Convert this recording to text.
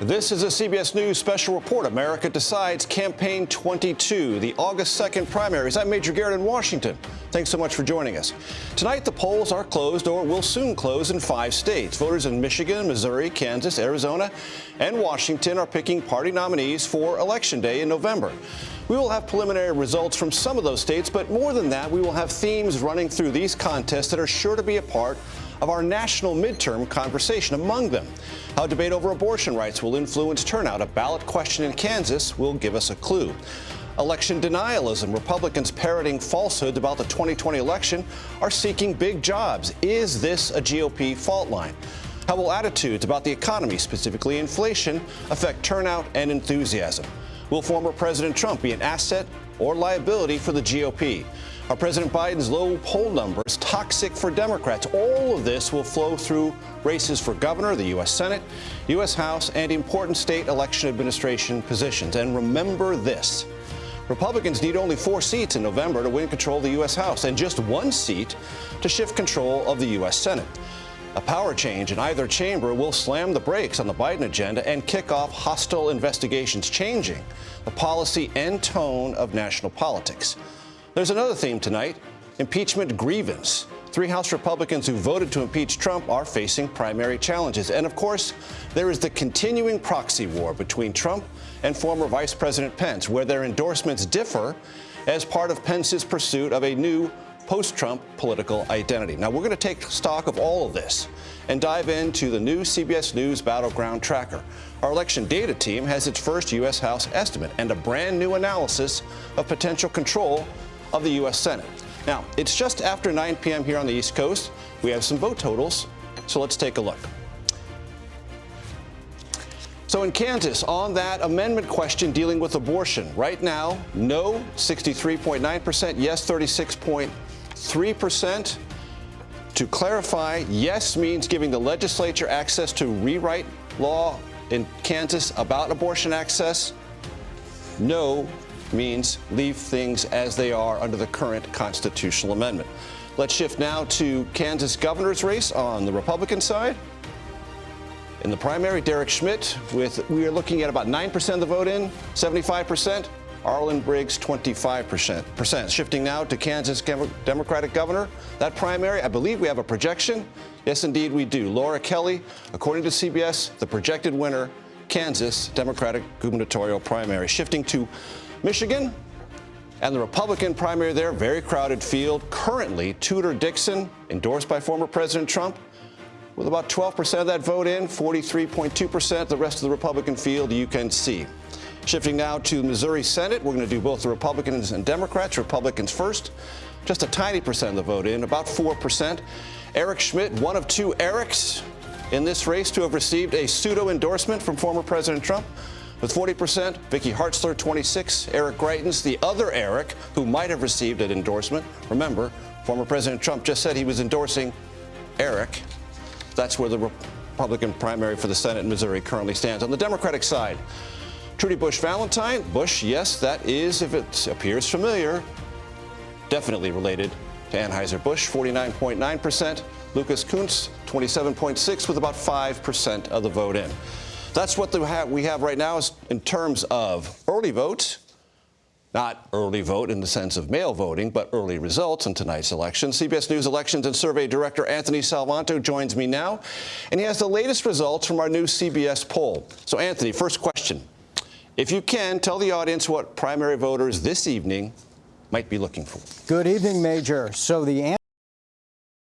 This is a CBS News special report. America Decides Campaign 22, the August 2nd primaries. I'm Major Garrett in Washington. Thanks so much for joining us. Tonight, the polls are closed or will soon close in five states. Voters in Michigan, Missouri, Kansas, Arizona, and Washington are picking party nominees for Election Day in November. We will have preliminary results from some of those states, but more than that, we will have themes running through these contests that are sure to be a part of our national midterm conversation among them. How debate over abortion rights will influence turnout. A ballot question in Kansas will give us a clue. Election denialism. Republicans parroting falsehoods about the 2020 election are seeking big jobs. Is this a GOP fault line? How will attitudes about the economy, specifically inflation, affect turnout and enthusiasm? Will former President Trump be an asset or liability for the GOP? Are President Biden's low poll numbers toxic for Democrats? All of this will flow through races for governor, the U.S. Senate, U.S. House, and important state election administration positions. And remember this. Republicans need only four seats in November to win control of the U.S. House and just one seat to shift control of the U.S. Senate. A power change in either chamber will slam the brakes on the Biden agenda and kick off hostile investigations, changing the policy and tone of national politics. There's another theme tonight impeachment grievance. Three House Republicans who voted to impeach Trump are facing primary challenges. And of course, there is the continuing proxy war between Trump and former Vice President Pence, where their endorsements differ as part of Pence's pursuit of a new post-Trump political identity. Now, we're going to take stock of all of this and dive into the new CBS News Battleground Tracker. Our election data team has its first U.S. House estimate and a brand new analysis of potential control of the U.S. Senate. Now, it's just after 9 p.m. here on the East Coast. We have some vote totals, so let's take a look. So in Kansas, on that amendment question dealing with abortion, right now, no 63.9%, yes 36.3%. 3%. To clarify, yes means giving the legislature access to rewrite law in Kansas about abortion access. No means leave things as they are under the current constitutional amendment. Let's shift now to Kansas governor's race on the Republican side. In the primary, Derek Schmidt, with we are looking at about 9% of the vote in, 75%. Arlyn Briggs, 25%. Shifting now to Kansas Democratic governor. That primary, I believe we have a projection. Yes, indeed, we do. Laura Kelly, according to CBS, the projected winner, Kansas Democratic gubernatorial primary. Shifting to Michigan and the Republican primary there, very crowded field. Currently, Tudor Dixon, endorsed by former President Trump, with about 12% of that vote in, 43.2%. The rest of the Republican field you can see. Shifting now to Missouri Senate, we're going to do both the Republicans and Democrats. Republicans first, just a tiny percent of the vote in, about 4%. Eric Schmitt, one of two Erics in this race to have received a pseudo endorsement from former President Trump. With 40%, Vicky Hartzler, 26, Eric Greitens, the other Eric who might have received an endorsement. Remember, former President Trump just said he was endorsing Eric. That's where the Republican primary for the Senate in Missouri currently stands. On the Democratic side, Trudy Busch Valentine. Busch, yes, that is, if it appears familiar, definitely related to Anheuser-Busch, 49.9%. Lucas Kunce, 27.6 with about 5% of the vote in. That's what we have right now is in terms of early votes. Not early vote in the sense of mail voting, but early results in tonight's election. CBS News Elections and Survey Director Anthony Salvanto joins me now, and he has the latest results from our new CBS poll. So, Anthony, first question. If you can, tell the audience what primary voters this evening might be looking for. Good evening, Major. So the